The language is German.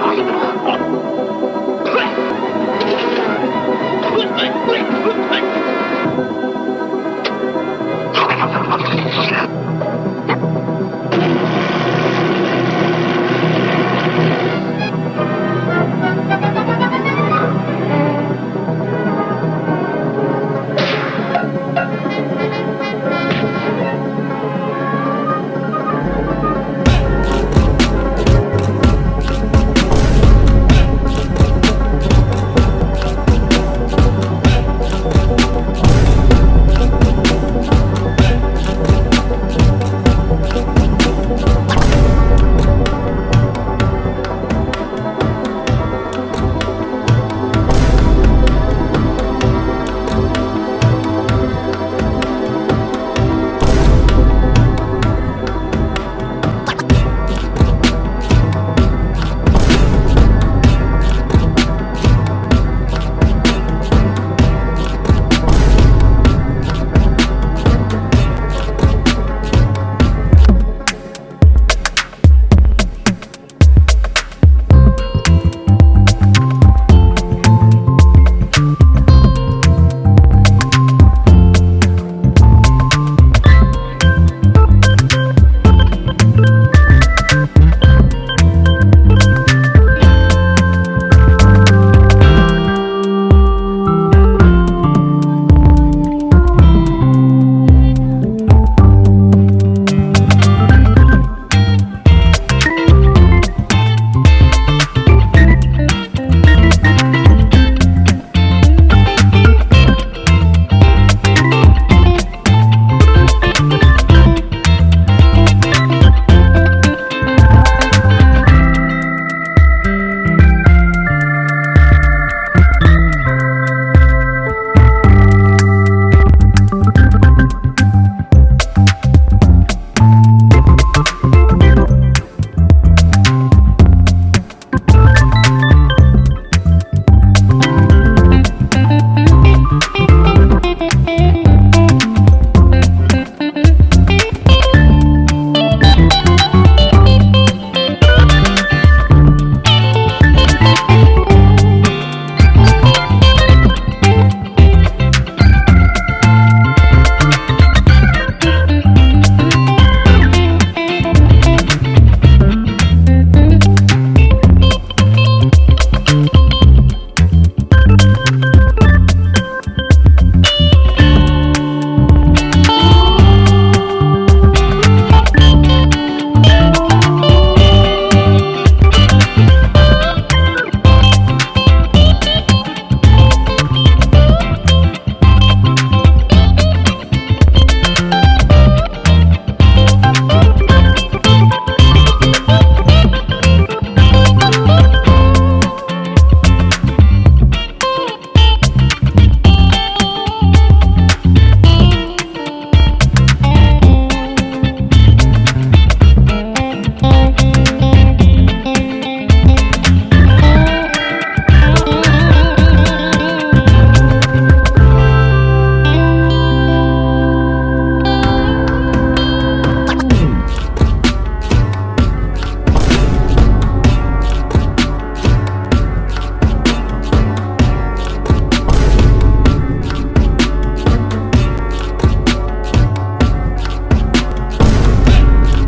Hallo.